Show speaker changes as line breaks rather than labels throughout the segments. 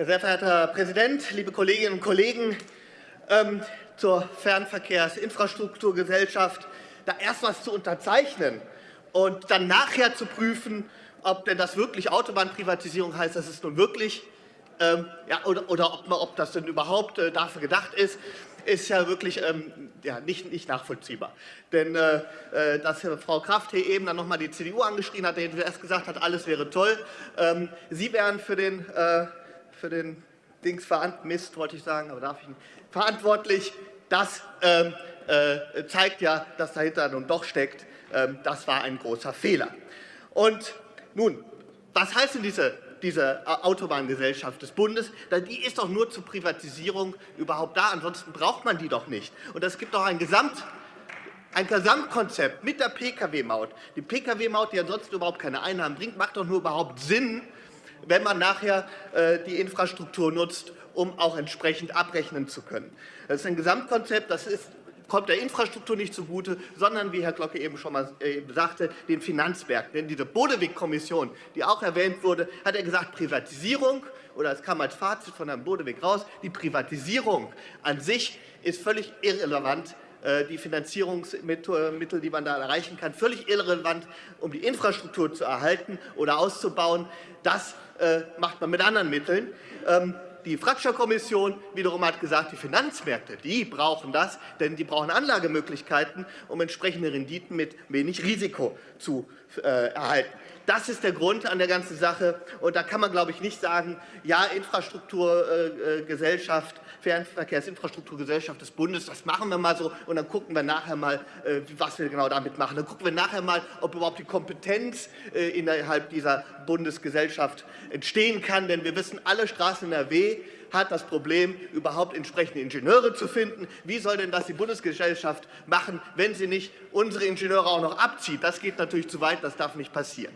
Sehr verehrter Herr Präsident, liebe Kolleginnen und Kollegen! Ähm, zur Fernverkehrsinfrastrukturgesellschaft, da erst etwas zu unterzeichnen und dann nachher zu prüfen, ob denn das wirklich Autobahnprivatisierung heißt, dass es nun wirklich ähm, ja, oder, oder ob, ob, das denn überhaupt äh, dafür gedacht ist, ist ja wirklich ähm, ja, nicht, nicht, nachvollziehbar. Denn äh, äh dass Frau Kraft hier eben dann noch einmal die CDU angeschrien hat, die erst gesagt hat, alles wäre toll. Ähm, Sie wären für den, äh, für den Dings Mist, wollte ich sagen, aber darf ich nicht, verantwortlich. Das ähm, äh, zeigt ja, dass dahinter nun doch steckt. Ähm, das war ein großer Fehler. Und nun, was heißt denn diese diese Autobahngesellschaft des Bundes, die ist doch nur zur Privatisierung überhaupt da. Ansonsten braucht man die doch nicht. Und es gibt doch ein Gesamt ein Gesamtkonzept mit der Pkw-Maut. Die Pkw-Maut, die ansonsten überhaupt keine Einnahmen bringt, macht doch nur überhaupt Sinn, wenn man nachher äh, die Infrastruktur nutzt, um auch entsprechend abrechnen zu können. Das ist ein Gesamtkonzept, das ist kommt der Infrastruktur nicht zugute, sondern, wie Herr Glocke eben schon mal äh, sagte, den Finanzmärkten. Denn diese Bodewig-Kommission, die auch erwähnt wurde, hat er gesagt, Privatisierung, oder es kam als Fazit von Herrn Bodewig raus, die Privatisierung an sich ist völlig irrelevant die Finanzierungsmittel, die man da erreichen kann, völlig irrelevant, um die Infrastruktur zu erhalten oder auszubauen. Das äh, macht man mit anderen Mitteln. Die Fratscher-Kommission wiederum hat gesagt, die Finanzmärkte die brauchen das, denn die brauchen Anlagemöglichkeiten, um entsprechende Renditen mit wenig Risiko zu äh, erhalten. Das ist der Grund an der ganzen Sache. Und da kann man, glaube ich, nicht sagen, ja, Infrastrukturgesellschaft, äh, Fernverkehrsinfrastrukturgesellschaft des Bundes, das machen wir mal so und dann gucken wir nachher mal, äh, was wir genau damit machen. Dann gucken wir nachher mal, ob überhaupt die Kompetenz äh, innerhalb dieser Bundesgesellschaft entstehen kann. Denn wir wissen, alle Straßen in NRW hat das Problem, überhaupt entsprechende Ingenieure zu finden. Wie soll denn das die Bundesgesellschaft machen, wenn sie nicht unsere Ingenieure auch noch abzieht? Das geht natürlich zu weit, das darf nicht passieren.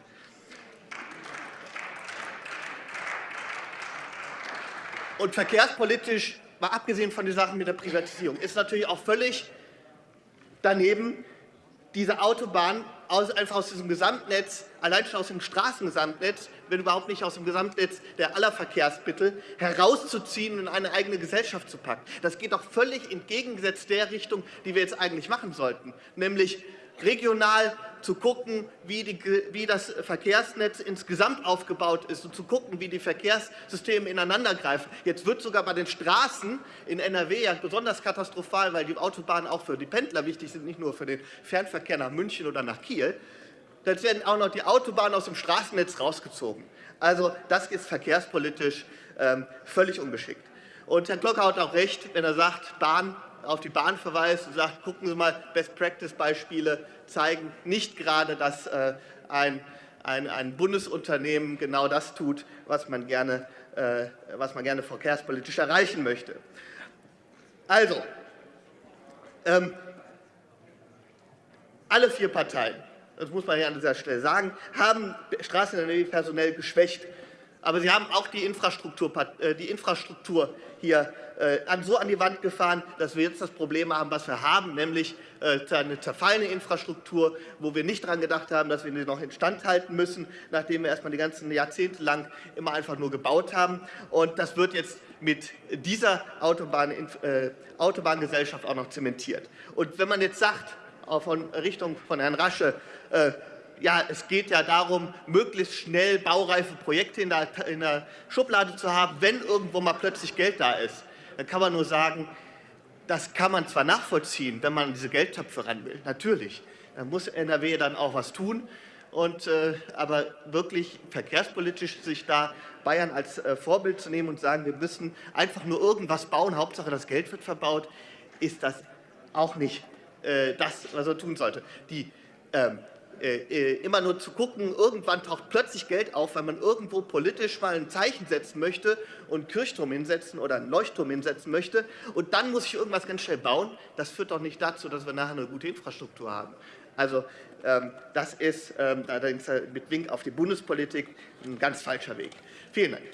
Und verkehrspolitisch, mal abgesehen von den Sachen mit der Privatisierung, ist natürlich auch völlig daneben, diese Autobahn einfach aus diesem Gesamtnetz, allein schon aus dem Straßengesamtnetz, wenn überhaupt nicht aus dem Gesamtnetz der aller Verkehrsmittel, herauszuziehen und in eine eigene Gesellschaft zu packen. Das geht doch völlig entgegengesetzt der Richtung, die wir jetzt eigentlich machen sollten, nämlich regional zu gucken, wie, die, wie, das Verkehrsnetz insgesamt aufgebaut ist und zu gucken, wie die Verkehrssysteme ineinandergreifen. Jetzt wird sogar bei den Straßen in NRW ja besonders katastrophal, weil die Autobahnen auch für die Pendler wichtig sind, nicht nur für den Fernverkehr nach München oder nach Kiel. Jetzt werden auch noch die Autobahnen aus dem Straßennetz rausgezogen. Also das ist verkehrspolitisch ähm, völlig ungeschickt. Und Herr Glocker hat auch recht, wenn er sagt, Bahn auf die Bahn verweist und sagt, gucken Sie mal, Best-Practice-Beispiele zeigen nicht gerade, dass äh, ein, ein, ein, Bundesunternehmen genau das tut, was man gerne, äh, was man gerne verkehrspolitisch erreichen möchte. Also, ähm, alle vier Parteien, das muss man hier an dieser Stelle sagen, haben Straßenenergie personell geschwächt aber Sie haben auch die Infrastruktur, äh, die Infrastruktur hier äh, so an die Wand gefahren, dass wir jetzt das Problem haben, was wir haben, nämlich äh, eine zerfallene Infrastruktur, wo wir nicht daran gedacht haben, dass wir sie noch instand halten müssen, nachdem wir erst einmal die ganzen Jahrzehnte lang immer einfach nur gebaut haben. Und das wird jetzt mit dieser Autobahn, Autobahngesellschaft auch noch zementiert. Und wenn man jetzt sagt, von Richtung von Herrn Rasche, ja, es geht ja darum, möglichst schnell baureife Projekte in der, in der Schublade zu haben, wenn irgendwo mal plötzlich Geld da ist. Dann kann man nur sagen, das kann man zwar nachvollziehen, wenn man an diese Geldtöpfe ran will, natürlich. Dann muss NRW dann auch was tun. Und, äh, aber wirklich verkehrspolitisch sich da Bayern als äh, Vorbild zu nehmen und sagen, wir müssen einfach nur irgendwas bauen, Hauptsache das Geld wird verbaut, ist das auch nicht äh, das, was er tun sollte. Die ähm, äh, äh, immer nur zu gucken, irgendwann taucht plötzlich Geld auf, weil man irgendwo politisch mal ein Zeichen setzen möchte und einen Kirchturm hinsetzen oder einen Leuchtturm hinsetzen möchte und dann muss ich irgendwas ganz schnell bauen. Das führt doch nicht dazu, dass wir nachher eine gute Infrastruktur haben. Also ähm, das ist ähm, allerdings mit Wink auf die Bundespolitik ein ganz falscher Weg. Vielen Dank.